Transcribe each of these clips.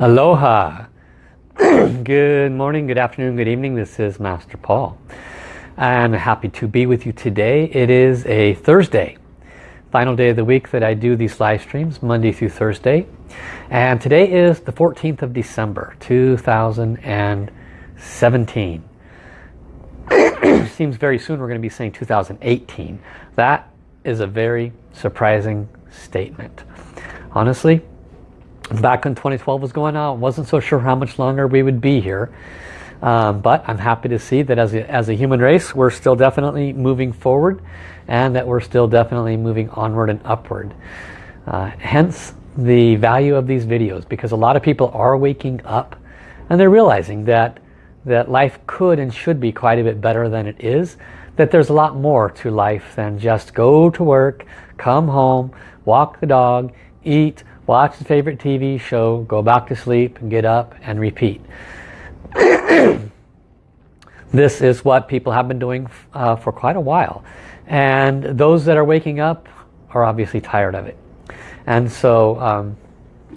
Aloha. good morning, good afternoon, good evening. This is Master Paul. I'm happy to be with you today. It is a Thursday, final day of the week that I do these live streams, Monday through Thursday. And today is the 14th of December, 2017. Seems very soon we're going to be saying 2018. That is a very surprising statement. Honestly, back when 2012 was going on, wasn't so sure how much longer we would be here. Um, but I'm happy to see that as a, as a human race, we're still definitely moving forward and that we're still definitely moving onward and upward. Uh, hence the value of these videos because a lot of people are waking up and they're realizing that that life could and should be quite a bit better than it is that there's a lot more to life than just go to work come home walk the dog eat watch the favorite TV show, go back to sleep, get up and repeat. this is what people have been doing uh, for quite a while. And those that are waking up are obviously tired of it. And so um,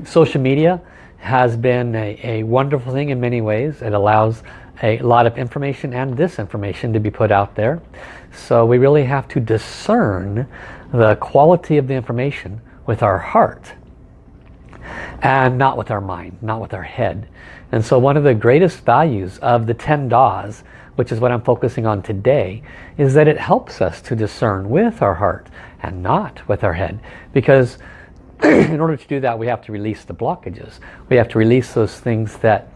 social media has been a, a wonderful thing in many ways. It allows a lot of information and disinformation to be put out there. So we really have to discern the quality of the information with our heart and not with our mind, not with our head. And so one of the greatest values of the 10 Das, which is what I'm focusing on today, is that it helps us to discern with our heart and not with our head. Because in order to do that, we have to release the blockages. We have to release those things that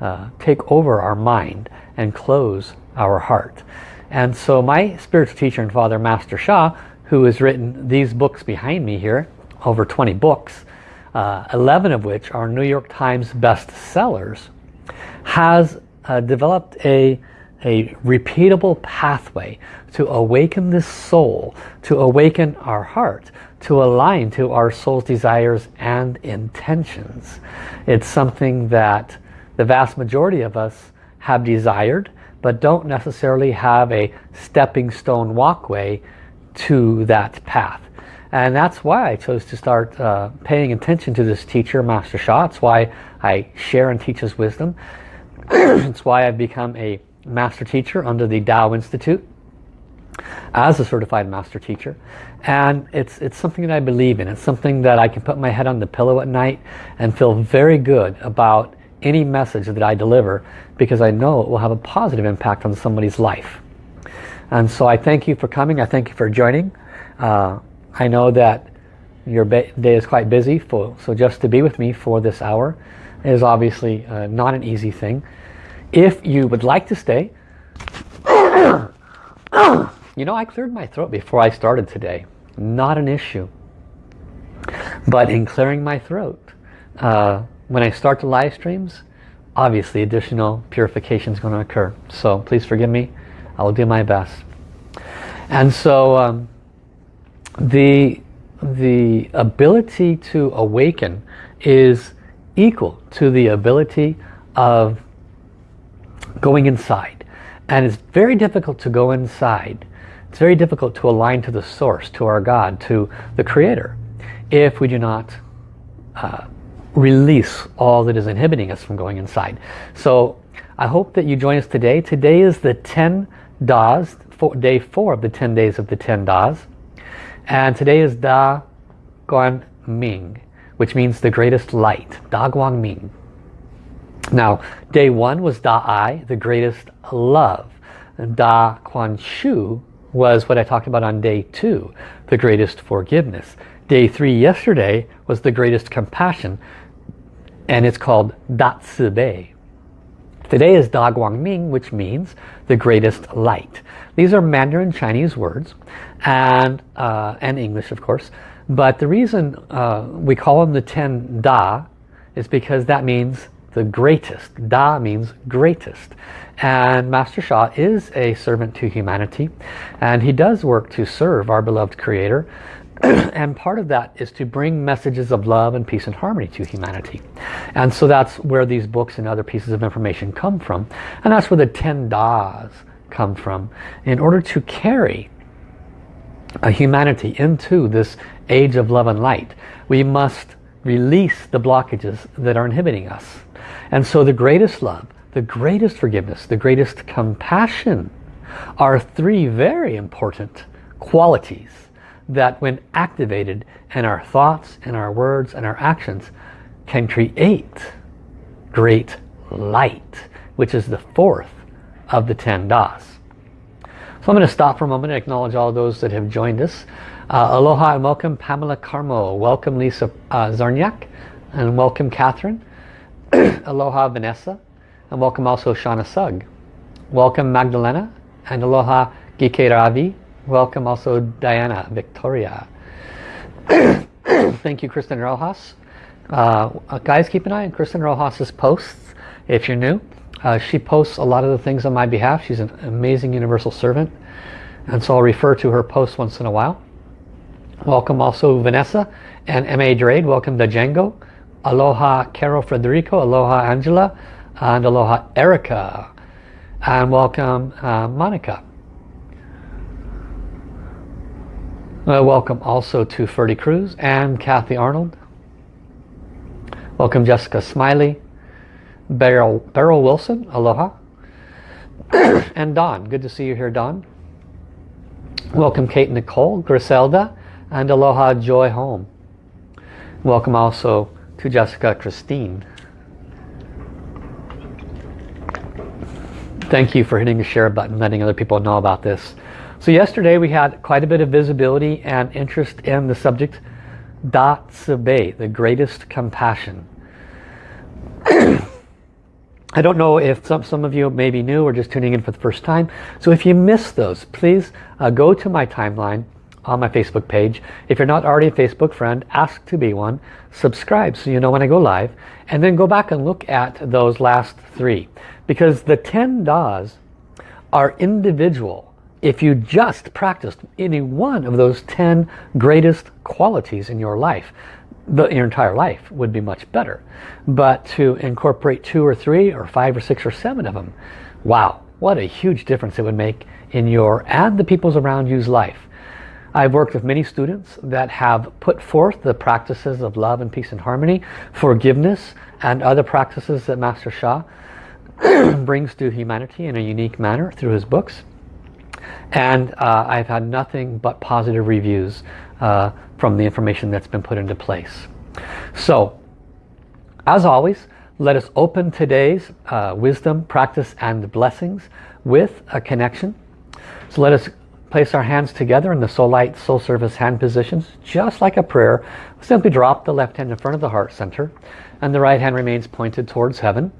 uh, take over our mind and close our heart. And so my spiritual teacher and father, Master Sha, who has written these books behind me here, over 20 books, uh, 11 of which are New York Times bestsellers, has uh, developed a, a repeatable pathway to awaken this soul, to awaken our heart, to align to our soul's desires and intentions. It's something that the vast majority of us have desired, but don't necessarily have a stepping stone walkway to that path. And that's why I chose to start uh, paying attention to this teacher, Master Sha. It's why I share and teach his wisdom. it's why I've become a master teacher under the Tao Institute as a certified master teacher. And it's, it's something that I believe in. It's something that I can put my head on the pillow at night and feel very good about any message that I deliver because I know it will have a positive impact on somebody's life. And so I thank you for coming. I thank you for joining. Uh, I know that your day is quite busy, for, so just to be with me for this hour is obviously uh, not an easy thing. If you would like to stay, you know I cleared my throat before I started today. Not an issue. But in clearing my throat, uh, when I start the live streams, obviously additional purification is going to occur. So please forgive me. I will do my best. And so um, the, the ability to awaken is equal to the ability of going inside. And it's very difficult to go inside. It's very difficult to align to the source, to our God, to the Creator, if we do not uh, release all that is inhibiting us from going inside. So I hope that you join us today. Today is the 10 Das, day four of the 10 days of the 10 Das. And today is Da Guang Ming, which means the greatest light. Da Guang Ming. Now, day one was Da Ai, the greatest love. Da Kuan Shu was what I talked about on day two, the greatest forgiveness. Day three yesterday was the greatest compassion, and it's called Da Bei. Today is Da Guang Ming, which means the greatest light. These are Mandarin Chinese words and, uh, and English of course. But the reason uh, we call them the 10 Da is because that means the greatest. Da means greatest. And Master Sha is a servant to humanity and he does work to serve our beloved creator and part of that is to bring messages of love and peace and harmony to humanity. And so that's where these books and other pieces of information come from. And that's where the 10 Das come from in order to carry a humanity into this age of love and light we must release the blockages that are inhibiting us. And so the greatest love, the greatest forgiveness, the greatest compassion are three very important qualities that when activated in our thoughts and our words and our actions can create great light, which is the fourth of the ten das. So I'm going to stop for a moment and acknowledge all those that have joined us. Uh, aloha and welcome Pamela Carmo. Welcome Lisa uh, Zarniak. And welcome Catherine. aloha Vanessa. And welcome also Shauna Sugg. Welcome Magdalena. And aloha Gike Ravi. Welcome also Diana Victoria. Thank you Kristen Rojas. Uh, guys keep an eye on Kristen Rojas's posts if you're new. Uh, she posts a lot of the things on my behalf. She's an amazing universal servant. And so I'll refer to her posts once in a while. Welcome also Vanessa and M.A. Drade. Welcome to Django. Aloha Carol Frederico. Aloha Angela. And aloha Erica. And welcome uh, Monica. Uh, welcome also to Ferdy Cruz and Kathy Arnold. Welcome Jessica Smiley. Beryl, Beryl Wilson, aloha. and Don, good to see you here, Don. Welcome Kate Nicole, Griselda, and aloha Joy Home. Welcome also to Jessica Christine. Thank you for hitting the share button, letting other people know about this. So yesterday we had quite a bit of visibility and interest in the subject Da Tsubei, the greatest compassion. I don't know if some, some of you may be new or just tuning in for the first time. So if you missed those, please uh, go to my timeline on my Facebook page. If you're not already a Facebook friend, ask to be one. Subscribe so you know when I go live. And then go back and look at those last three. Because the 10 DAs are individual. If you just practiced any one of those 10 greatest qualities in your life, the, your entire life would be much better. But to incorporate two or three or five or six or seven of them, wow, what a huge difference it would make in your and the people's around you's life. I've worked with many students that have put forth the practices of love and peace and harmony, forgiveness, and other practices that Master Sha brings to humanity in a unique manner through his books. And uh, I've had nothing but positive reviews uh, from the information that's been put into place. So, as always, let us open today's uh, wisdom, practice, and blessings with a connection. So let us place our hands together in the soul light, soul service hand positions, just like a prayer. Simply drop the left hand in front of the heart center, and the right hand remains pointed towards heaven.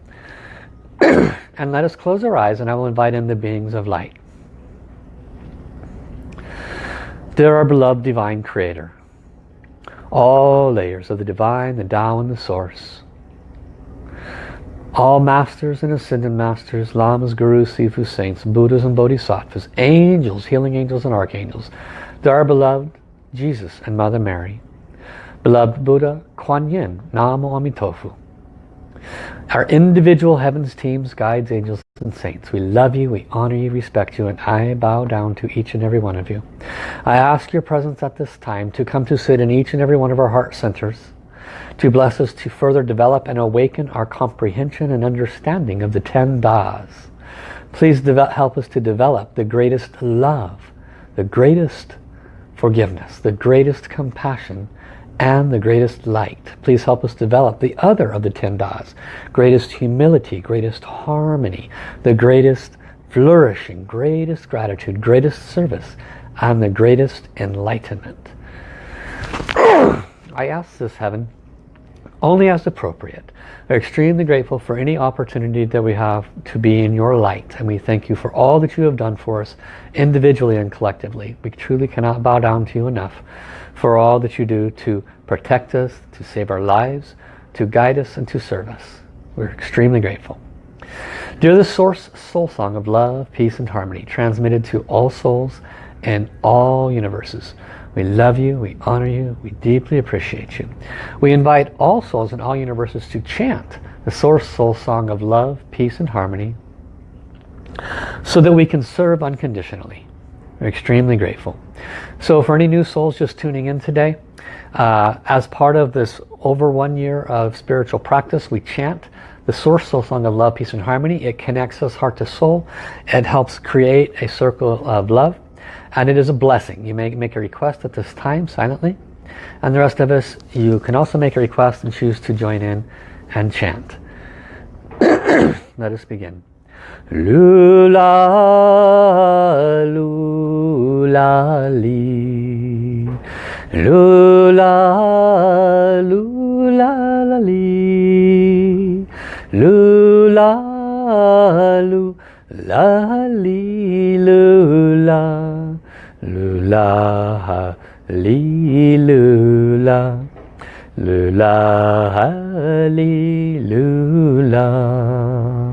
and let us close our eyes, and I will invite in the beings of light. Dear our beloved Divine Creator, all layers of the Divine, the Tao and the Source, all masters and ascended masters, lamas, gurus, sifu, saints, buddhas and bodhisattvas, angels, healing angels and archangels, to our beloved Jesus and Mother Mary, beloved Buddha, Kuan Yin, Namo Amitofu, our individual heavens, teams, guides, angels, and saints. We love you, we honor you, respect you, and I bow down to each and every one of you. I ask your presence at this time to come to sit in each and every one of our heart centers, to bless us to further develop and awaken our comprehension and understanding of the ten das. Please help us to develop the greatest love, the greatest forgiveness, the greatest compassion, and the greatest light. Please help us develop the other of the ten das. Greatest humility, greatest harmony, the greatest flourishing, greatest gratitude, greatest service, and the greatest enlightenment. I ask this, Heaven, only as appropriate. We're extremely grateful for any opportunity that we have to be in your light. And we thank you for all that you have done for us individually and collectively. We truly cannot bow down to you enough for all that you do to protect us, to save our lives, to guide us and to serve us. We're extremely grateful. Dear the Source Soul Song of Love, Peace and Harmony, transmitted to all souls and all universes. We love you, we honor you, we deeply appreciate you. We invite all souls in all universes to chant the Source Soul Song of Love, Peace and Harmony so that we can serve unconditionally. Extremely grateful. So for any new souls just tuning in today, uh, as part of this over one year of spiritual practice, we chant the Source Soul Song of Love, Peace and Harmony. It connects us heart to soul. It helps create a circle of love. And it is a blessing. You may make a request at this time silently. And the rest of us, you can also make a request and choose to join in and chant. Let us begin. Lula, lula, li. Lula, lula, li. Lula, lula, li, lula. Lula, li, lula. Lula, li, lula.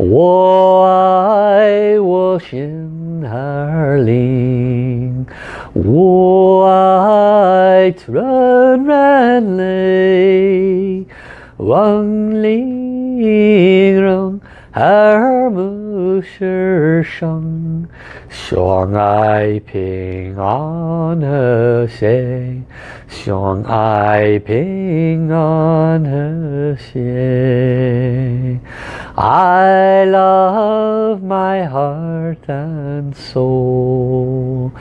我爱我心儿灵，我爱纯然泪，望玲珑耳目世生，相爱平安和谐。相爱平安和谐。 I love my heart and soul.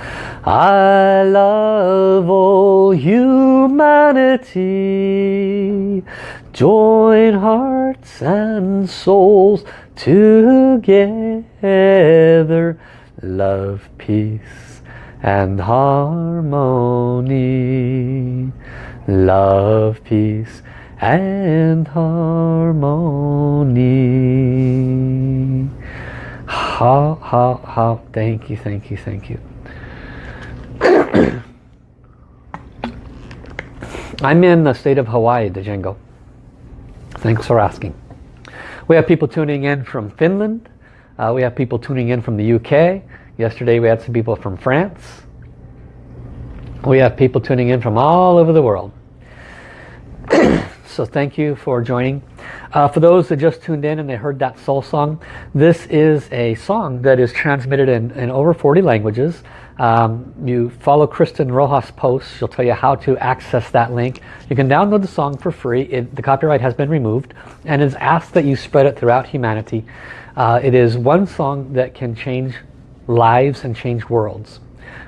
I love all humanity. Join hearts and souls together. Love, peace and harmony. Love, peace and harmony. Ha, ha, ha. Thank you, thank you, thank you. I'm in the state of Hawaii, Django. Thanks for asking. We have people tuning in from Finland. Uh, we have people tuning in from the UK. Yesterday we had some people from France. We have people tuning in from all over the world. so thank you for joining. Uh, for those that just tuned in and they heard that soul song, this is a song that is transmitted in, in over 40 languages. Um, you follow Kristen Rojas' posts. She'll tell you how to access that link. You can download the song for free. It, the copyright has been removed and it's asked that you spread it throughout humanity. Uh, it is one song that can change lives and change worlds.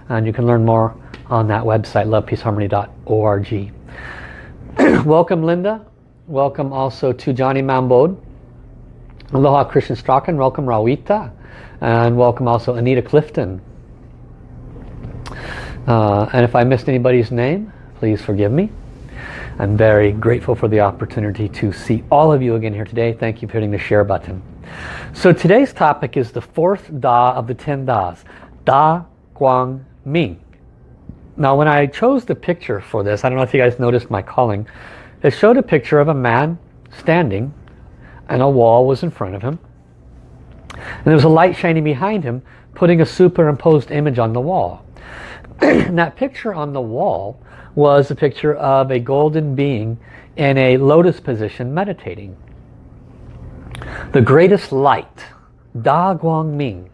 And you can learn more on that website, lovepeaceharmony.org. Welcome Linda. Welcome also to Johnny Mambod. Aloha Christian Strachan. Welcome Rawita. And welcome also Anita Clifton. Uh, and if I missed anybody's name, please forgive me. I'm very grateful for the opportunity to see all of you again here today. Thank you for hitting the share button. So today's topic is the fourth Da of the ten Das, Da Guang Ming. Now when I chose the picture for this, I don't know if you guys noticed my calling, it showed a picture of a man standing and a wall was in front of him. And there was a light shining behind him, putting a superimposed image on the wall. and that picture on the wall was a picture of a golden being in a lotus position meditating. The greatest light, Da Guang Ming.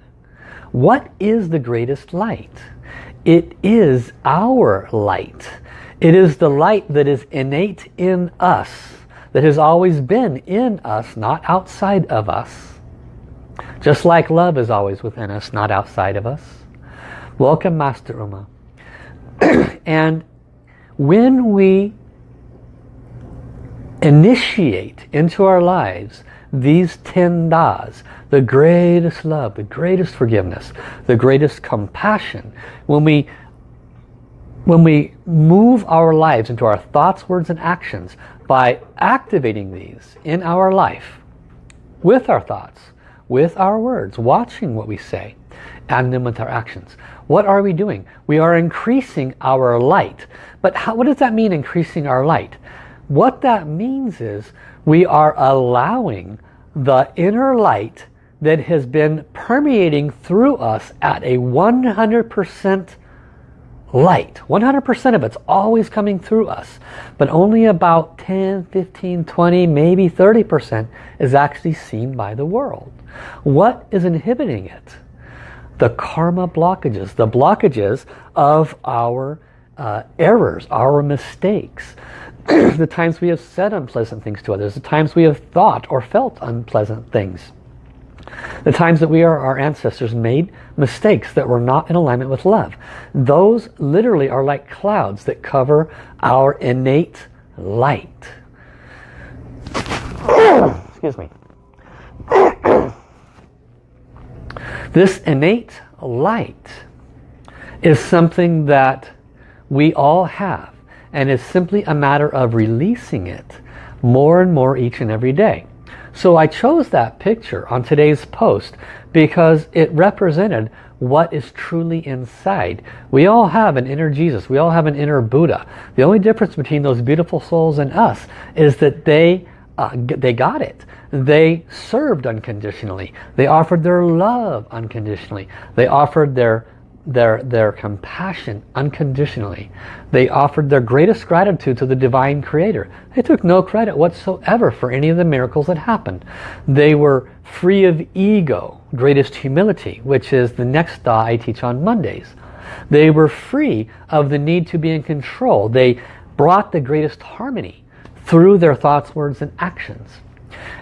What is the greatest light? It is our light. It is the light that is innate in us, that has always been in us, not outside of us. Just like love is always within us, not outside of us. Welcome, Master Uma. and when we initiate into our lives these 10 das, the greatest love, the greatest forgiveness, the greatest compassion, when we when we move our lives into our thoughts, words and actions by activating these in our life with our thoughts, with our words, watching what we say, and then with our actions. What are we doing? We are increasing our light. But how, what does that mean, increasing our light? What that means is we are allowing the inner light that has been permeating through us at a 100% light. 100% of it's always coming through us. But only about 10, 15, 20, maybe 30% is actually seen by the world. What is inhibiting it? the karma blockages, the blockages of our uh, errors, our mistakes, the times we have said unpleasant things to others, the times we have thought or felt unpleasant things. The times that we or our ancestors made mistakes that were not in alignment with love. Those literally are like clouds that cover our innate light. Excuse me. this innate light is something that we all have and it's simply a matter of releasing it more and more each and every day. So I chose that picture on today's post because it represented what is truly inside. We all have an inner Jesus. We all have an inner Buddha. The only difference between those beautiful souls and us is that they uh, they got it. They served unconditionally. They offered their love unconditionally. They offered their their, their compassion unconditionally. They offered their greatest gratitude to the Divine Creator. They took no credit whatsoever for any of the miracles that happened. They were free of ego, greatest humility, which is the next Da I teach on Mondays. They were free of the need to be in control. They brought the greatest harmony through their thoughts, words, and actions.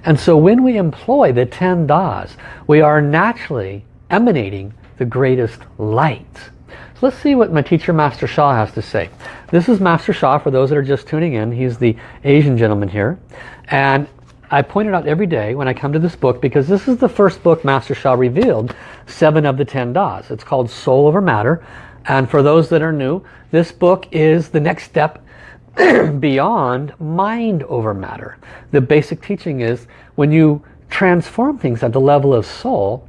And so when we employ the 10 Das, we are naturally emanating the greatest light. So let's see what my teacher Master Sha has to say. This is Master Sha for those that are just tuning in. He's the Asian gentleman here. And I point it out every day when I come to this book because this is the first book Master Sha revealed, seven of the ten Das. It's called Soul Over Matter. And for those that are new, this book is the next step beyond mind over matter. The basic teaching is when you transform things at the level of soul,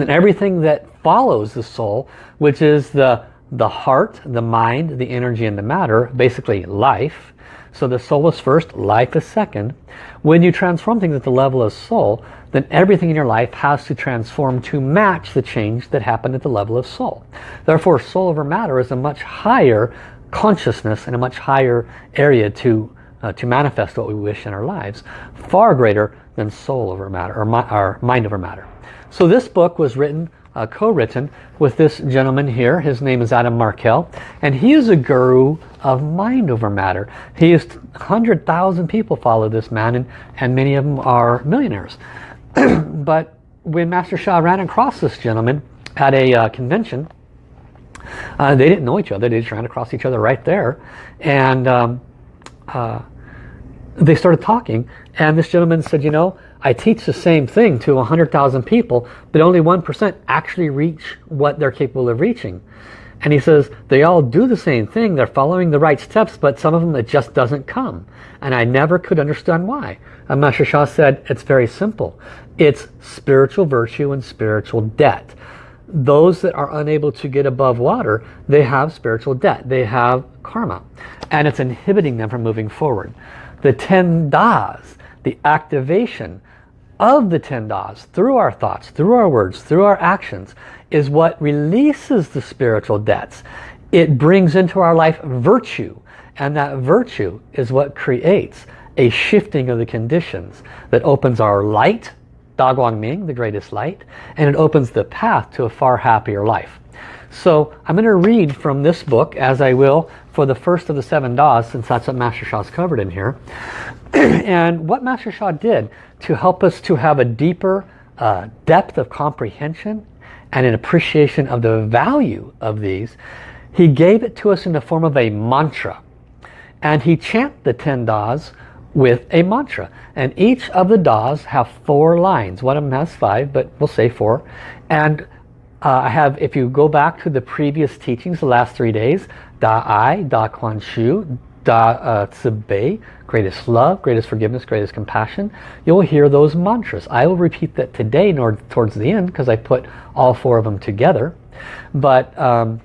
then everything that follows the soul, which is the, the heart, the mind, the energy, and the matter, basically life. So the soul is first, life is second. When you transform things at the level of soul, then everything in your life has to transform to match the change that happened at the level of soul. Therefore, soul over matter is a much higher consciousness and a much higher area to, uh, to manifest what we wish in our lives, far greater than soul over matter, or, mi or mind over matter. So this book was written uh, co-written with this gentleman here. His name is Adam Markel. And he is a guru of mind over matter. He is 100,000 people follow this man and, and many of them are millionaires. but when Master Sha ran across this gentleman at a uh, convention, uh, they didn't know each other. They just ran across each other right there. And um, uh, they started talking. And this gentleman said, you know, I teach the same thing to 100,000 people, but only 1% actually reach what they're capable of reaching. And he says, they all do the same thing. They're following the right steps, but some of them it just doesn't come. And I never could understand why. And Master Sha said, it's very simple. It's spiritual virtue and spiritual debt. Those that are unable to get above water, they have spiritual debt. They have karma. And it's inhibiting them from moving forward. The 10 Das, the activation of the 10 Das, through our thoughts, through our words, through our actions, is what releases the spiritual debts. It brings into our life virtue. And that virtue is what creates a shifting of the conditions that opens our light, Da Guang Ming, the greatest light, and it opens the path to a far happier life. So I'm going to read from this book, as I will for the first of the seven Das, since that's what Master Sha's covered in here. and what Master Sha did to help us to have a deeper uh, depth of comprehension and an appreciation of the value of these, he gave it to us in the form of a mantra. And he chant the 10 Das with a mantra. And each of the Das have four lines. One of them has five, but we'll say four. And uh, I have, if you go back to the previous teachings, the last three days, Da Ai, Da Kuan Shu, Da uh, Bei, greatest love, greatest forgiveness, greatest compassion, you'll hear those mantras. I will repeat that today nor towards the end because I put all four of them together. But um,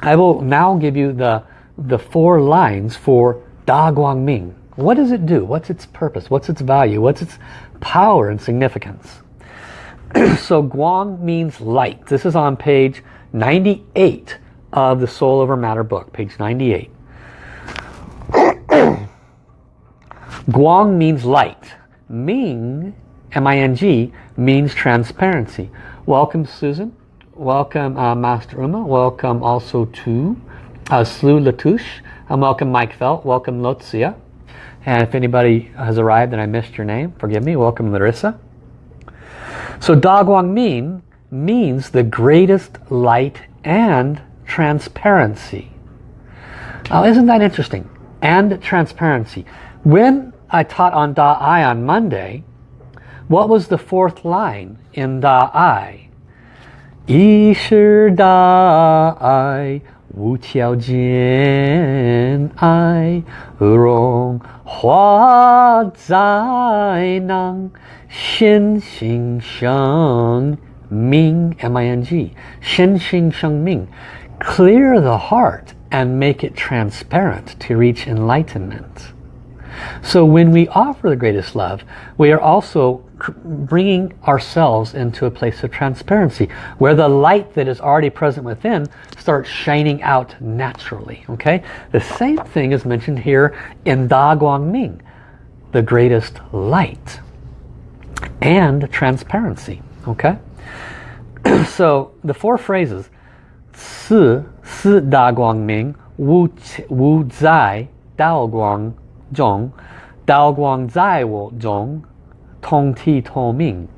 I will now give you the, the four lines for Da Guang Ming. What does it do? What's its purpose? What's its value? What's its power and significance? so Guang means light. This is on page 98 of the Soul Over Matter book, page 98. Guang means light. Ming, M-I-N-G, means transparency. Welcome Susan. Welcome uh, Master Uma. Welcome also to uh, Slu Latouche. And welcome Mike Felt. Welcome Lotzia. And if anybody has arrived and I missed your name, forgive me. Welcome Larissa. So Da Guang Ming means the greatest light and transparency. Now isn't that interesting? And transparency. When I taught on Da Ai on Monday, what was the fourth line in Da Ai? Yi shi Da Ai Wu Qiao Jian Ai Rong Hua Zai Nang Xin Xing Sheng Ming M-I-N-G Xin Xing Sheng Ming Clear the heart and make it transparent to reach enlightenment. So when we offer the greatest love, we are also bringing ourselves into a place of transparency where the light that is already present within starts shining out naturally. Okay, The same thing is mentioned here in Da Guang Ming, the greatest light and transparency. Okay, So the four phrases, Si, Si Da Guang Ming, Wu, Wu Zai, Dao Guang Zhong, Dao Guang Zai Wu Zhong, tong ti to ming.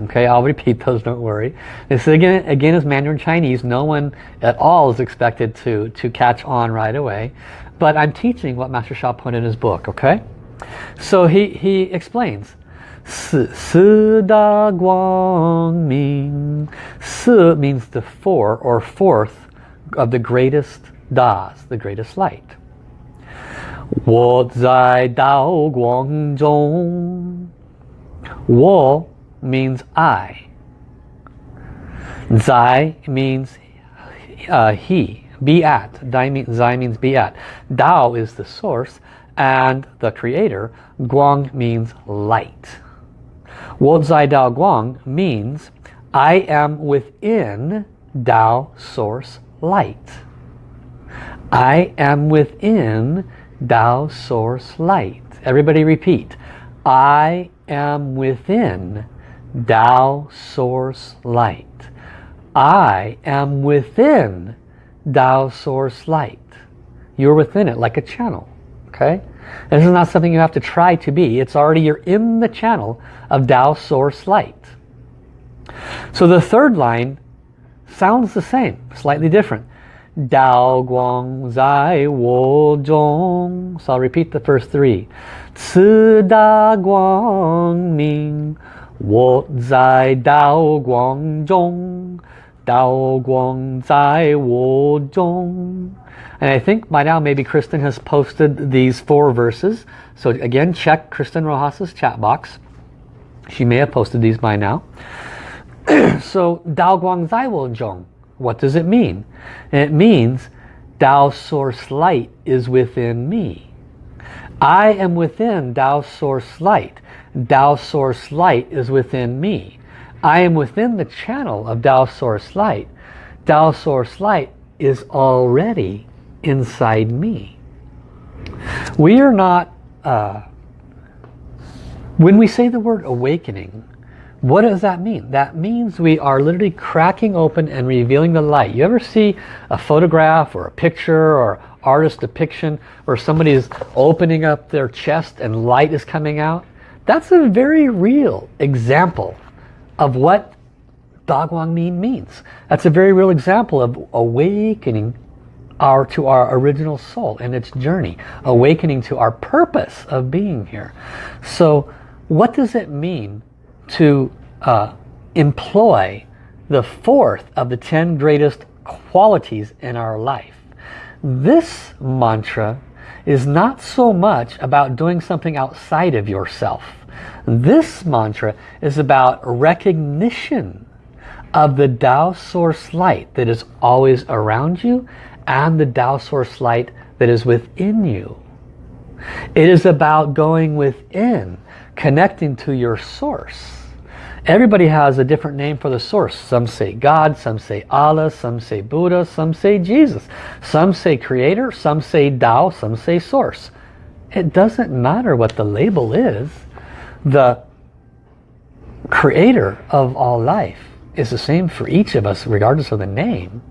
Okay, I'll repeat those, don't worry. This again, again is Mandarin Chinese. No one at all is expected to, to catch on right away. But I'm teaching what Master Sha put in his book, okay? So he, he explains. ming Si means the four or fourth of the greatest das, the greatest light. 我在道光中我 means I. Zai means uh, he, be at. Zai means be at. Dao is the source and the creator. Guang means light. Wo Zai Dao Guang means I am within Dao source light. I am within Dao source light. Everybody repeat. I am within Tao Source Light. I am within Tao Source Light. You're within it like a channel. Okay? This is not something you have to try to be. It's already, you're in the channel of Tao Source Light. So the third line sounds the same, slightly different. Dao Guang Zai Wo Zhong. So I'll repeat the first three. 此大光明，我在道光中，道光在我中。And I think by now maybe Kristen has posted these four verses. So again, check Kristen Rojas's chat box. She may have posted these by now. so Dao Guang Zai Wo Zhong. What does it mean? It means Tao source light is within me. I am within Tao source light. Tao source light is within me. I am within the channel of Tao source light. Tao source light is already inside me. We are not, uh, when we say the word awakening, what does that mean? That means we are literally cracking open and revealing the light. You ever see a photograph or a picture or artist depiction where somebody is opening up their chest and light is coming out. That's a very real example of what Daguang means. That's a very real example of awakening our to our original soul and its journey. Awakening to our purpose of being here. So what does it mean to uh, employ the fourth of the ten greatest qualities in our life? This mantra is not so much about doing something outside of yourself. This mantra is about recognition of the Tao source light that is always around you and the Tao source light that is within you. It is about going within, connecting to your source Everybody has a different name for the source. Some say God, some say Allah, some say Buddha, some say Jesus. Some say creator, some say Tao, some say source. It doesn't matter what the label is. The creator of all life is the same for each of us regardless of the name.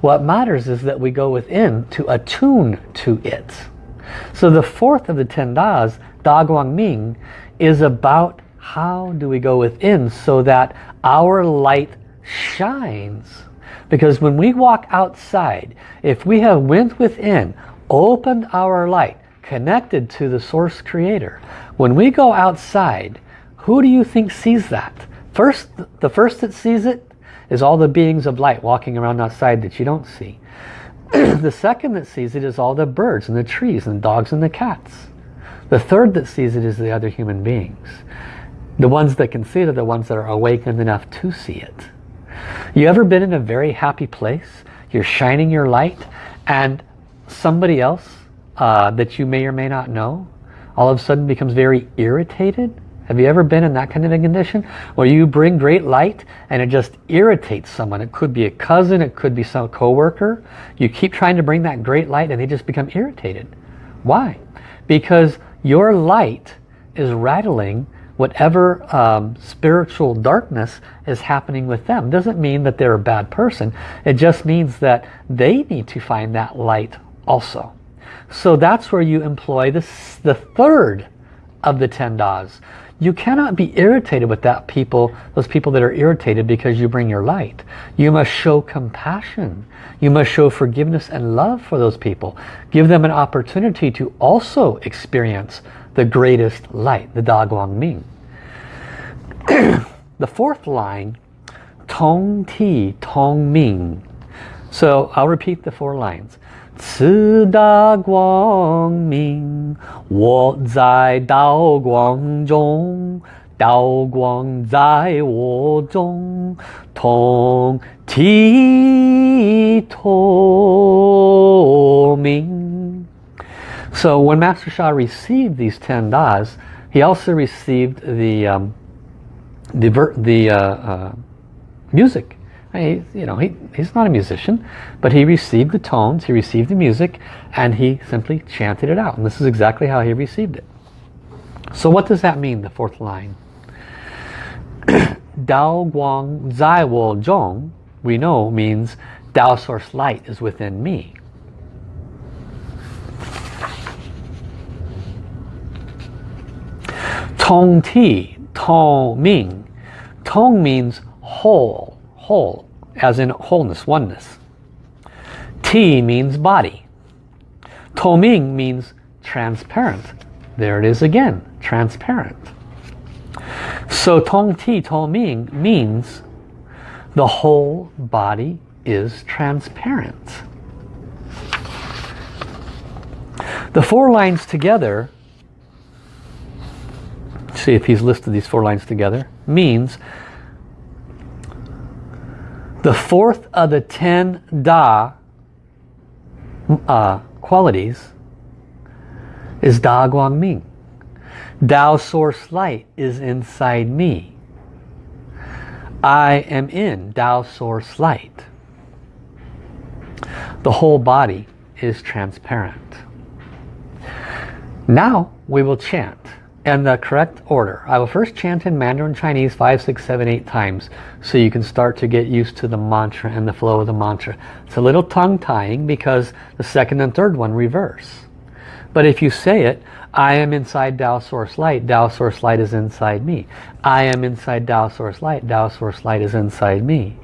What matters is that we go within to attune to it. So the fourth of the ten das, Da Guang Ming, is about how do we go within so that our light shines. Because when we walk outside, if we have went within, opened our light, connected to the source creator, when we go outside, who do you think sees that? First, the first that sees it is all the beings of light walking around outside that you don't see. the second that sees it is all the birds and the trees and the dogs and the cats. The third that sees it is the other human beings. The ones that can see it are the ones that are awakened enough to see it. You ever been in a very happy place? You're shining your light and somebody else uh, that you may or may not know all of a sudden becomes very irritated? Have you ever been in that kind of a condition where you bring great light and it just irritates someone? It could be a cousin, it could be some coworker. You keep trying to bring that great light and they just become irritated. Why? Because your light is rattling whatever um, spiritual darkness is happening with them. Doesn't mean that they're a bad person. It just means that they need to find that light also. So that's where you employ this, the third of the ten das. You cannot be irritated with that people, those people that are irritated because you bring your light. You must show compassion. You must show forgiveness and love for those people. Give them an opportunity to also experience the greatest light, the Da Guang Ming. the fourth line, Tong Ti Tong Ming. So I'll repeat the four lines. 此大光明，我在道光中，道光在我中，同体透明。 So when Master Sha received these ten das, he also received the um, the the uh, uh, music you know, he, he's not a musician, but he received the tones, he received the music, and he simply chanted it out. And this is exactly how he received it. So what does that mean, the fourth line? Dao Guang Zai Wo Zhong, we know, means Dao Source Light is within me. Tong Ti, Tong Ming. Tong means whole whole, as in wholeness, oneness. Ti means body. Toming means transparent. There it is again, transparent. So Tong Ti Toming means the whole body is transparent. The four lines together, see if he's listed these four lines together, means the fourth of the ten Da uh, qualities is Da Guang Ming. Tao Source Light is inside me. I am in Tao Source Light. The whole body is transparent. Now we will chant and the correct order. I will first chant in Mandarin Chinese five, six, seven, eight times so you can start to get used to the mantra and the flow of the mantra. It's a little tongue-tying because the second and third one reverse. But if you say it, I am inside Tao Source Light, Tao Source Light is inside me. I am inside Tao Source Light, Tao Source Light is inside me.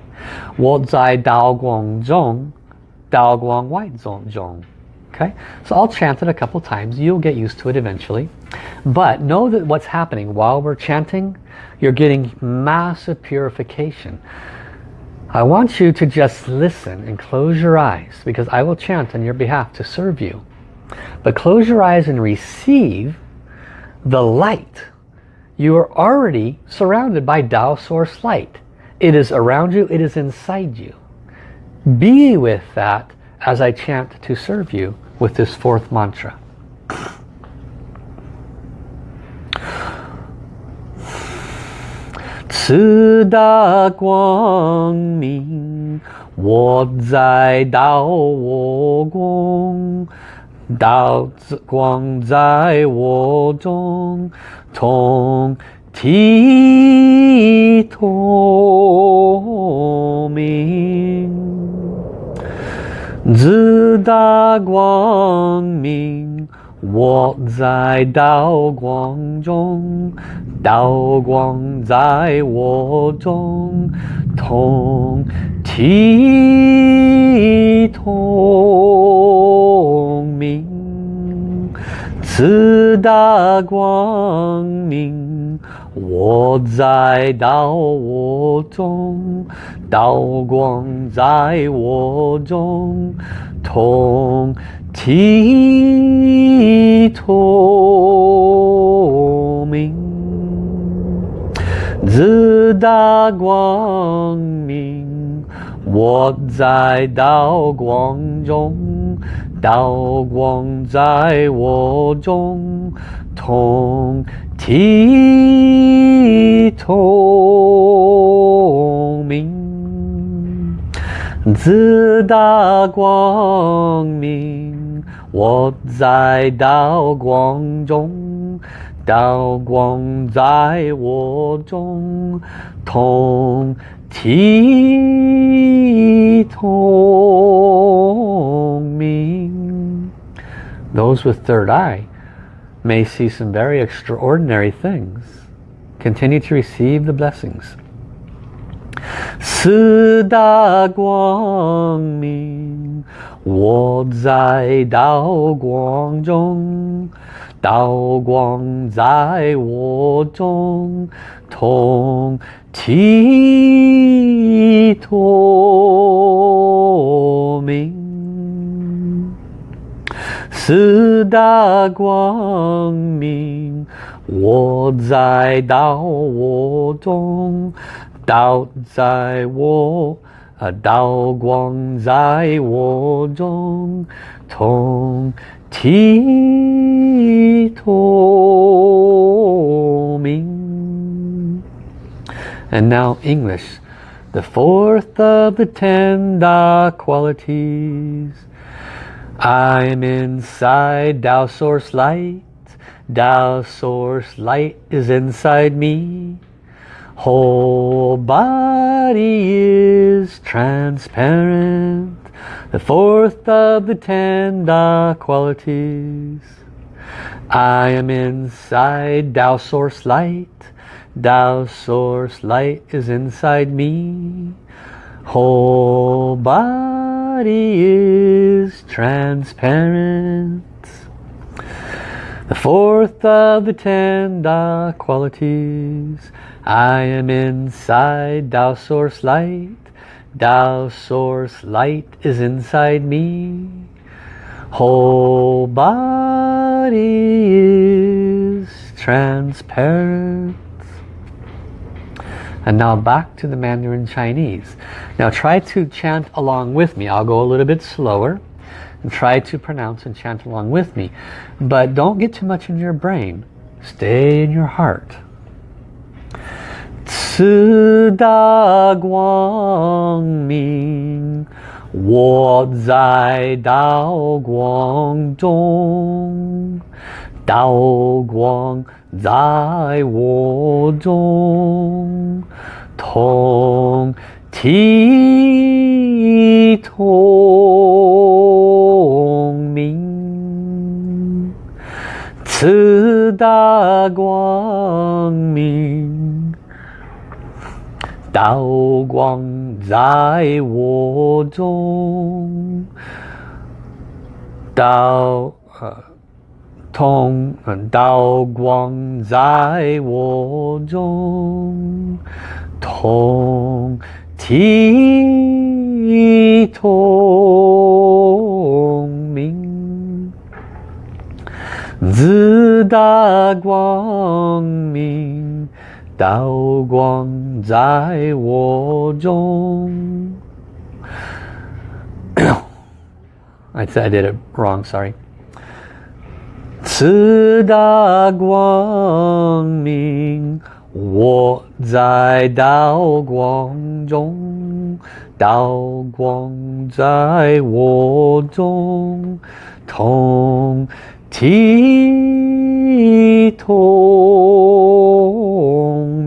Wo Zai Dao Guang Zhong, Dao Guang White Zhong Zhong. Okay, so I'll chant it a couple times. You'll get used to it eventually. But know that what's happening while we're chanting, you're getting massive purification. I want you to just listen and close your eyes because I will chant on your behalf to serve you. But close your eyes and receive the light. You are already surrounded by Tao Source light. It is around you, it is inside you. Be with that as I chant to serve you with this fourth mantra. 四大光明，我在道我光，道之光在我中，通体透明，四大光明。我在道光中，道光在我中，同体同明，自大光明，我在道我中。道光在我中，同体透明，自大光明。我在道光中，道光在我中，同体透。自大光明，我在道光中，道光在我中，同体同明。Those with third eye may see some very extraordinary things. Continue to receive the blessings. 四大光明，我在道光中，道光在我中，同体同明。四大光明，我在道我中。道在我，啊，道光在我中，同体透明。And now English, the fourth of the ten dark qualities. I'm inside Tao Source Light. Tao Source Light is inside me. Whole body is transparent, the fourth of the ten Da qualities. I am inside Tao Source Light, Tao Source Light is inside me. Whole body is transparent. The fourth of the ten Da qualities. I am inside Tao Source Light. Tao Source Light is inside me. Whole body is transparent. And now back to the Mandarin Chinese. Now try to chant along with me. I'll go a little bit slower. And try to pronounce and chant along with me. But don't get too much in your brain. Stay in your heart. 四大光明，我在道光中，道光在我中，同体同明，四大光明。道光在我中，道呃通道光在我中，同体同明，自大光明。道光在我中。I said I did it wrong, sorry. 自大光明，我在道光中，道光在我中，同体同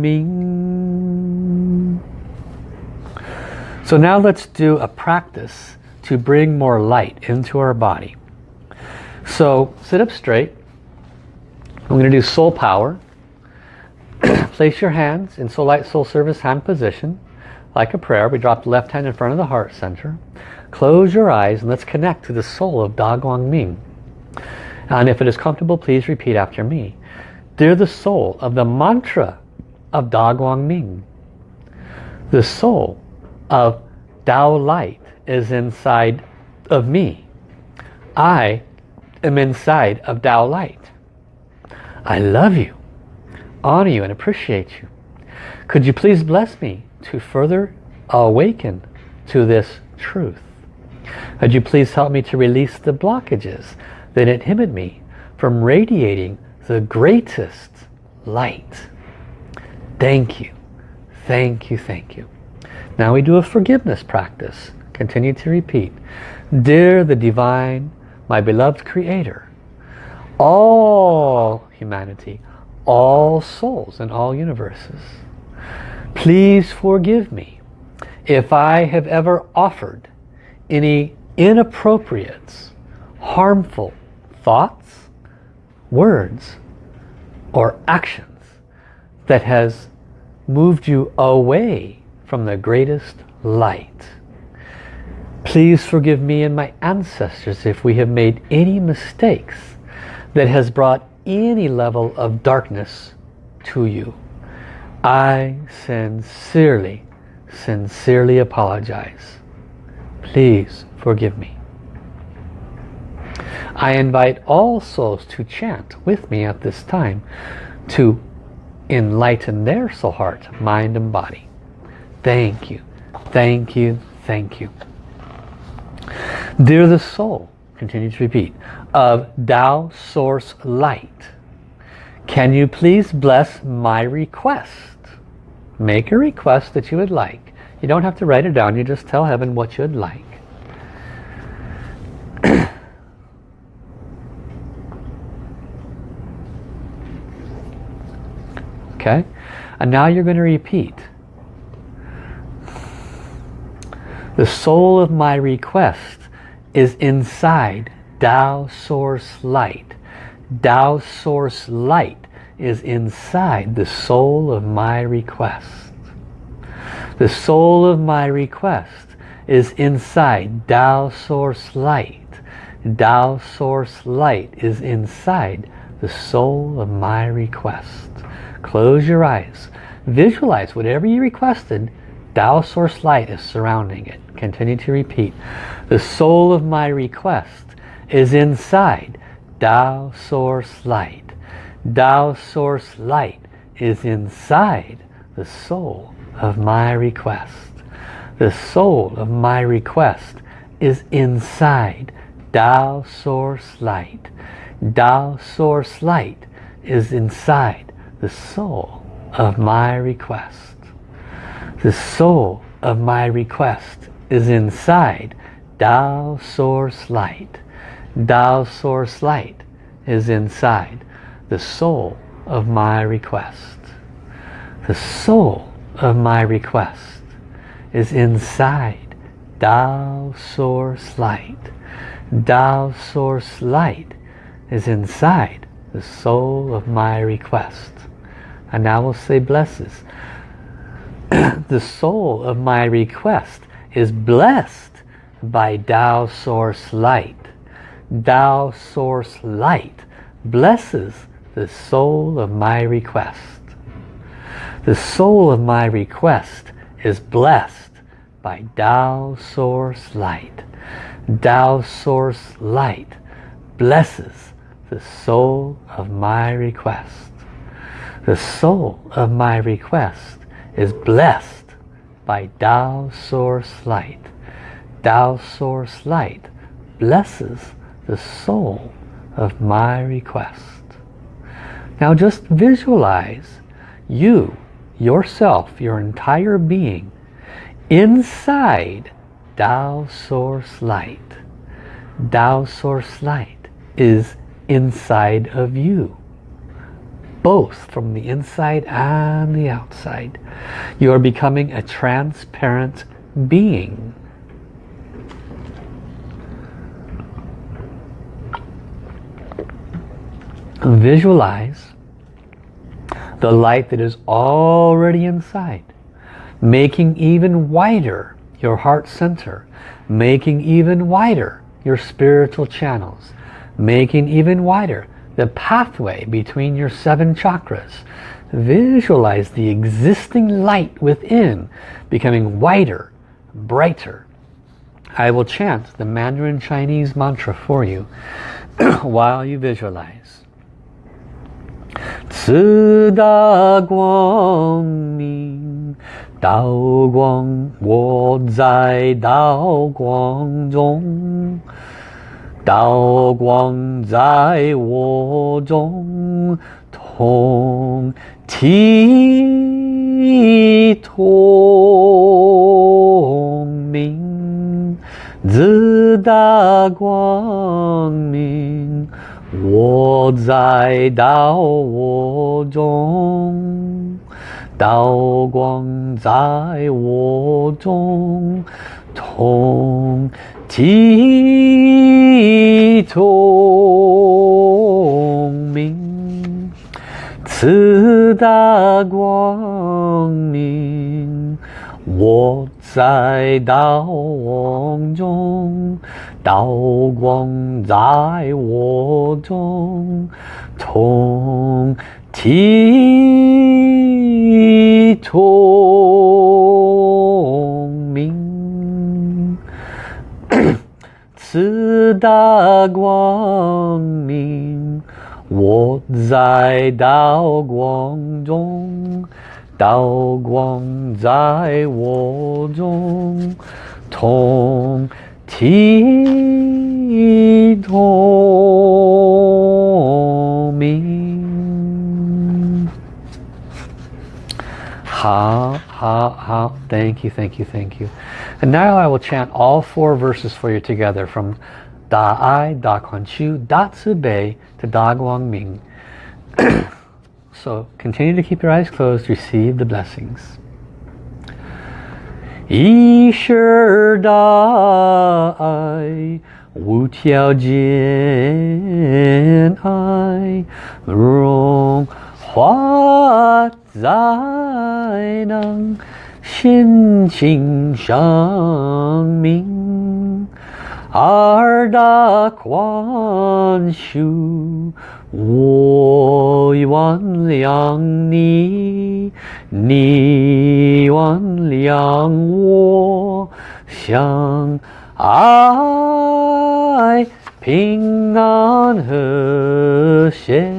明。So now let's do a practice to bring more light into our body. So sit up straight. I'm going to do soul power. Place your hands in soul light, soul service hand position. Like a prayer, we drop the left hand in front of the heart center. Close your eyes and let's connect to the soul of Da Guang Ming. And if it is comfortable, please repeat after me. Dear the soul of the mantra of Da Guang Ming, the soul of Tao light is inside of me. I am inside of Tao light. I love you, honor you and appreciate you. Could you please bless me to further awaken to this truth? Could you please help me to release the blockages that inhibit me from radiating the greatest light? Thank you, thank you, thank you. Now we do a forgiveness practice. Continue to repeat. Dear the Divine, my beloved Creator, all humanity, all souls and all universes, please forgive me if I have ever offered any inappropriate, harmful thoughts, words, or actions that has moved you away from the greatest light. Please forgive me and my ancestors if we have made any mistakes that has brought any level of darkness to you. I sincerely, sincerely apologize. Please forgive me. I invite all souls to chant with me at this time to enlighten their soul heart, mind and body. Thank you, thank you, thank you. Dear the soul, continue to repeat, of Tao Source Light, can you please bless my request? Make a request that you would like. You don't have to write it down, you just tell heaven what you'd like. Okay? And now you're going to repeat. The soul of my request is inside Tao Source Light. Tao Source Light is inside the soul of my request. The soul of my request is inside Tao Source Light. Tao Source Light is inside the soul of my request. Close your eyes. Visualize whatever you requested. Tao Source Light is surrounding it. Continue to repeat. The soul of my request is inside Tao Source Light. Tao Source Light is inside the soul of my request. The soul of my request is inside Tao Source Light. Tao Source Light is inside the soul of my request. The soul of my request is inside Tao Source Light. Tao Source Light is inside the soul of my request. The soul of my request is inside Tao Source Light. Tao Source Light is inside the soul of my request. And now we'll say blesses. the soul of my request is blessed by Tao Source Light. Tao Source Light blesses the soul of my request. The soul of my request is blessed by Tao Source Light. Tao Source Light blesses the soul of my request. The soul of my request is blessed by Tao Source Light. Tao Source Light blesses the soul of my request. Now just visualize you, yourself, your entire being inside Tao Source Light. Tao Source Light is inside of you both from the inside and the outside. You are becoming a transparent being. Visualize the light that is already inside, making even wider your heart center, making even wider your spiritual channels, making even wider the pathway between your seven chakras visualize the existing light within becoming wider brighter I will chant the Mandarin Chinese mantra for you while you visualize 四大光明，道光，我在道光中， 道光在我中，同体同明，自大光明。我在道我中，道光在我中，同体聪明，此大光明，我在道中。道光在我中，同体同 da guang ming wo zai dao guang zhong dao guang zai wo zhong tong ti to ha ha ha. Thank you thank you thank you. And now I will chant all four verses for you together from Da Ai, Da Kuan Shu, Da Tzu Bei to Da Guang Ming. so continue to keep your eyes closed, receive the blessings. Yishir Da Ai, Wu Tiao Jin Ai, Rong Hua Zai Nang, Xin Qing Shang Ming. 二大宽恕。我原谅你，你原谅我，相爱平安和谐，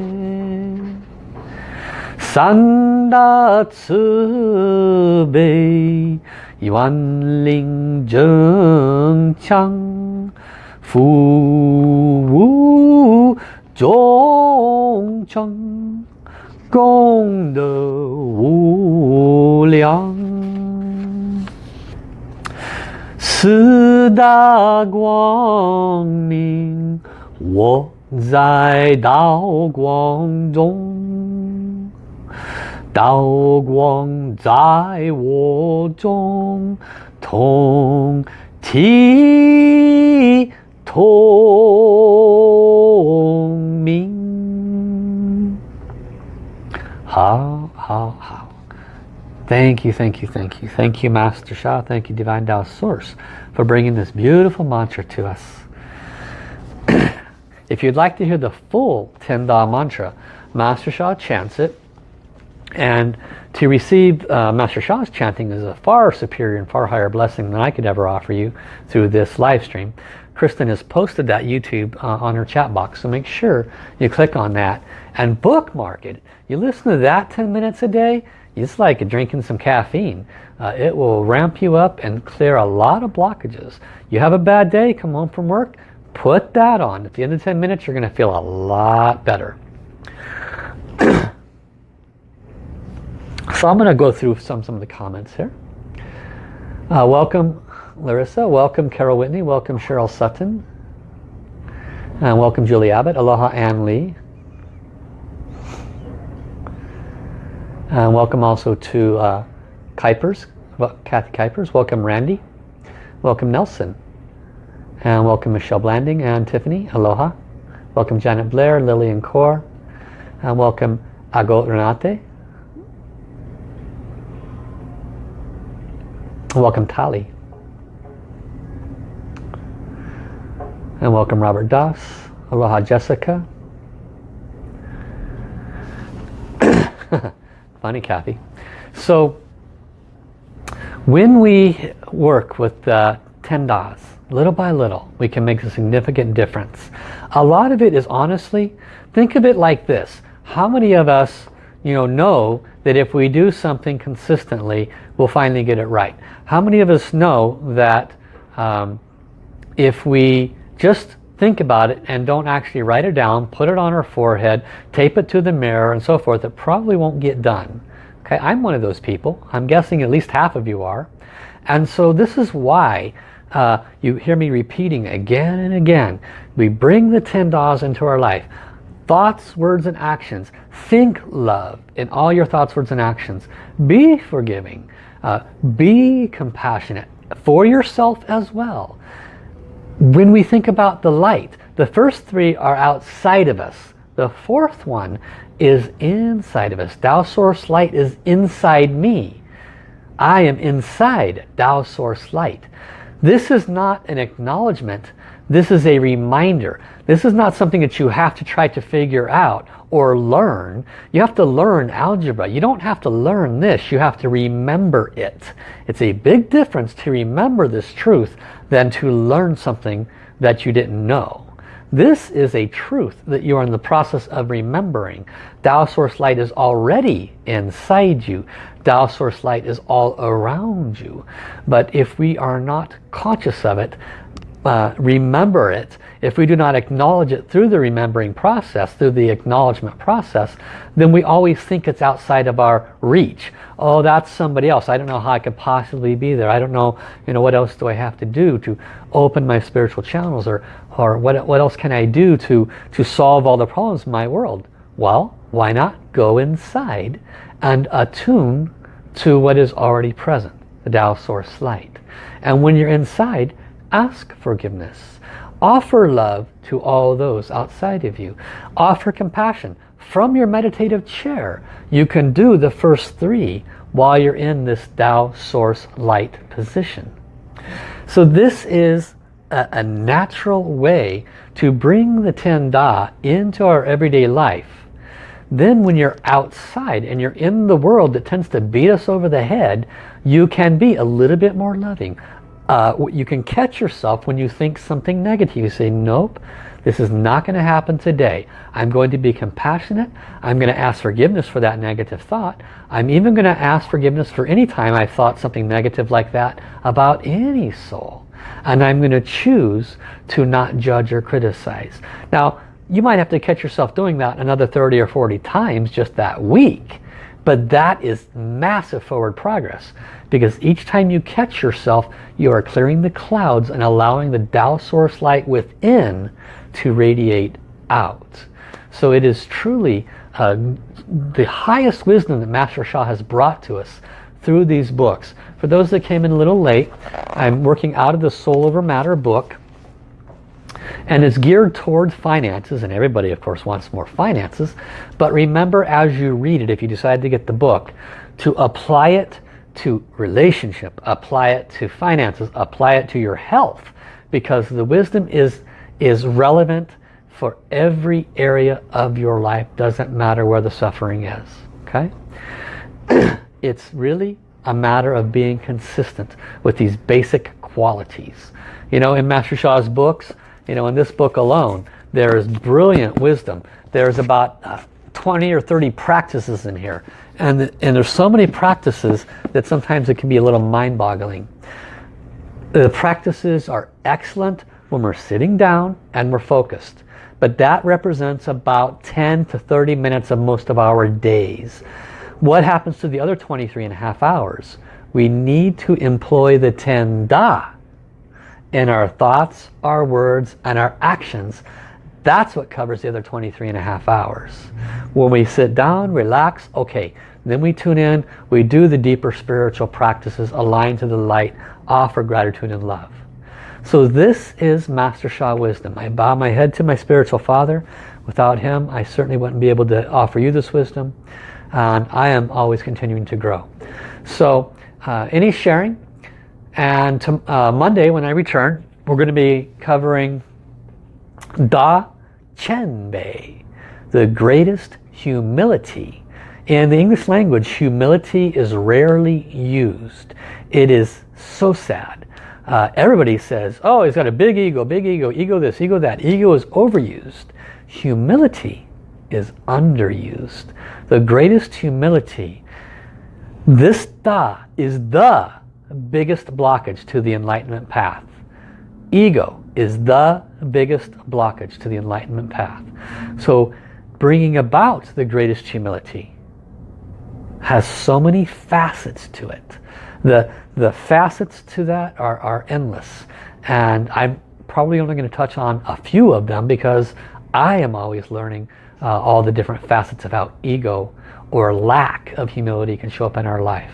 三大慈悲，万灵争强，福。忠诚功德无量，四大光明，我在道光中，道光在我中，同体同明。好，好，好。Thank you, thank you, thank you. Thank you, Master Sha. Thank you, Divine Tao Source, for bringing this beautiful mantra to us. if you'd like to hear the full Ten Da mantra, Master Sha chants it and to receive uh, Master Sha's chanting is a far superior and far higher blessing than I could ever offer you through this live stream. Kristen has posted that YouTube uh, on her chat box. So make sure you click on that and bookmark it. You listen to that 10 minutes a day, it's like drinking some caffeine. Uh, it will ramp you up and clear a lot of blockages. You have a bad day, come home from work, put that on. At the end of 10 minutes, you're going to feel a lot better. So I'm going to go through some, some of the comments here. Uh, welcome Larissa. Welcome Carol Whitney. Welcome Cheryl Sutton. And welcome Julie Abbott. Aloha Ann Lee. And welcome also to uh, Kuipers, Kathy Kuipers. Welcome Randy. Welcome Nelson. And welcome Michelle Blanding and Tiffany. Aloha. Welcome Janet Blair, Lillian Core. And welcome Agot Renate. Welcome Tali. And welcome Robert Doss. Aloha Jessica. Funny Kathy. So when we work with the 10 Das, little by little, we can make a significant difference. A lot of it is honestly, think of it like this. How many of us you know, know that if we do something consistently, we'll finally get it right? How many of us know that um, if we just think about it and don't actually write it down, put it on our forehead, tape it to the mirror and so forth, it probably won't get done. Okay, I'm one of those people. I'm guessing at least half of you are. And so this is why uh, you hear me repeating again and again. We bring the 10 Das into our life. Thoughts, words, and actions. Think love in all your thoughts, words, and actions. Be forgiving. Uh, be compassionate for yourself as well. When we think about the light, the first three are outside of us. The fourth one is inside of us. Tao Source Light is inside me. I am inside Tao Source Light. This is not an acknowledgement. This is a reminder. This is not something that you have to try to figure out or learn. You have to learn algebra. You don't have to learn this. You have to remember it. It's a big difference to remember this truth than to learn something that you didn't know. This is a truth that you are in the process of remembering. Tao Source Light is already inside you. Tao Source Light is all around you. But if we are not conscious of it, uh, remember it, if we do not acknowledge it through the remembering process, through the acknowledgement process, then we always think it's outside of our reach. Oh, that's somebody else. I don't know how I could possibly be there. I don't know, you know, what else do I have to do to open my spiritual channels or, or what, what else can I do to, to solve all the problems in my world? Well, why not go inside and attune to what is already present, the Tao Source Light. And when you're inside, ask forgiveness. Offer love to all those outside of you. Offer compassion. From your meditative chair, you can do the first three while you're in this Tao Source Light position. So this is a, a natural way to bring the Ten Da into our everyday life. Then when you're outside and you're in the world that tends to beat us over the head, you can be a little bit more loving, uh, you can catch yourself when you think something negative. You say, nope, this is not going to happen today. I'm going to be compassionate. I'm going to ask forgiveness for that negative thought. I'm even going to ask forgiveness for any time I've thought something negative like that about any soul. And I'm going to choose to not judge or criticize. Now, you might have to catch yourself doing that another 30 or 40 times just that week. But that is massive forward progress because each time you catch yourself, you are clearing the clouds and allowing the Tao source light within to radiate out. So it is truly uh, the highest wisdom that Master Sha has brought to us through these books. For those that came in a little late, I'm working out of the Soul Over Matter book and it's geared towards finances and everybody of course wants more finances. But remember as you read it if you decide to get the book to apply it to relationship apply it to finances apply it to your health because the wisdom is is relevant for every area of your life. Doesn't matter where the suffering is okay? It's really a matter of being consistent with these basic qualities. You know in Master Sha's books you know, in this book alone, there is brilliant wisdom. There's about uh, 20 or 30 practices in here. And, and there's so many practices that sometimes it can be a little mind-boggling. The practices are excellent when we're sitting down and we're focused. But that represents about 10 to 30 minutes of most of our days. What happens to the other 23 and a half hours? We need to employ the 10 Da in our thoughts, our words, and our actions. That's what covers the other 23 and a half hours. When we sit down, relax, okay, then we tune in, we do the deeper spiritual practices aligned to the light, offer gratitude and love. So this is Master Sha wisdom. I bow my head to my spiritual father. Without him, I certainly wouldn't be able to offer you this wisdom. And I am always continuing to grow. So uh, any sharing. And to, uh, Monday when I return, we're going to be covering Da Qian Bei, the greatest humility. In the English language, humility is rarely used. It is so sad. Uh, everybody says, oh, he's got a big ego, big ego, ego this, ego that. Ego is overused. Humility is underused. The greatest humility. This Da is the biggest blockage to the enlightenment path. Ego is the biggest blockage to the enlightenment path. So bringing about the greatest humility has so many facets to it. The, the facets to that are, are endless. And I'm probably only going to touch on a few of them because I am always learning uh, all the different facets of how ego or lack of humility can show up in our life.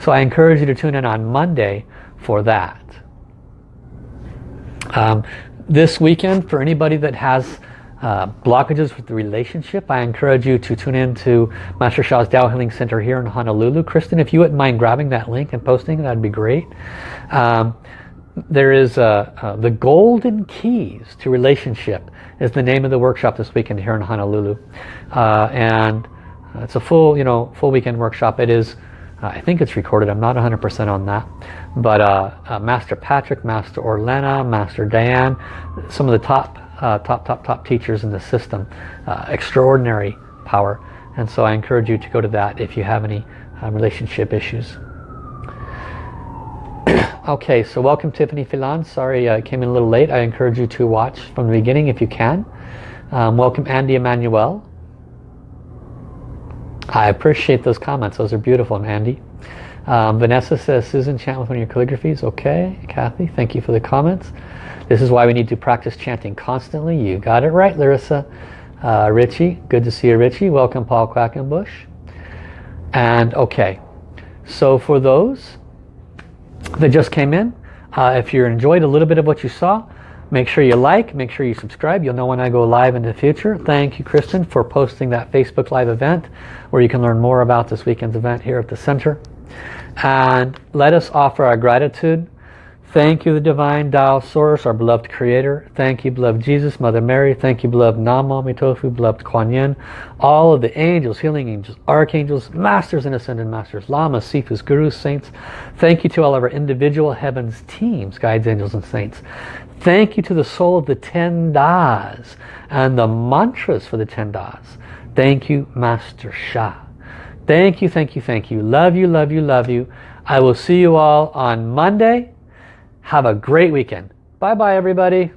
So I encourage you to tune in on Monday for that. Um, this weekend, for anybody that has uh, blockages with the relationship, I encourage you to tune in to Master Sha's Tao Healing Center here in Honolulu. Kristen, if you wouldn't mind grabbing that link and posting, that'd be great. Um, there is uh, uh, the Golden Keys to Relationship is the name of the workshop this weekend here in Honolulu. Uh, and it's a full, you know, full weekend workshop. It is I think it's recorded. I'm not 100% on that. But uh, uh, Master Patrick, Master Orlena, Master Diane, some of the top, uh, top, top, top teachers in the system. Uh, extraordinary power. And so I encourage you to go to that if you have any um, relationship issues. okay, so welcome Tiffany Filan. Sorry I came in a little late. I encourage you to watch from the beginning if you can. Um, welcome Andy Emanuel. I appreciate those comments. Those are beautiful, Andy. Um, Vanessa says, Susan, chant with one of your calligraphies. Okay, Kathy, thank you for the comments. This is why we need to practice chanting constantly. You got it right, Larissa. Uh, Richie, good to see you, Richie. Welcome, Paul Quackenbush. And okay, so for those that just came in, uh, if you enjoyed a little bit of what you saw, Make sure you like, make sure you subscribe. You'll know when I go live in the future. Thank you, Kristen, for posting that Facebook Live event where you can learn more about this weekend's event here at the center. And let us offer our gratitude Thank you, the Divine Tao Source, our beloved Creator. Thank you, beloved Jesus, Mother Mary. Thank you, beloved Nam Myoho beloved Kuan Yin. All of the angels, healing angels, archangels, masters and ascended masters, lamas, sifus, gurus, saints. Thank you to all of our individual heavens teams, guides, angels, and saints. Thank you to the soul of the ten das and the mantras for the ten das. Thank you, Master Sha. Thank you, thank you, thank you. Love you, love you, love you. I will see you all on Monday. Have a great weekend. Bye-bye, everybody.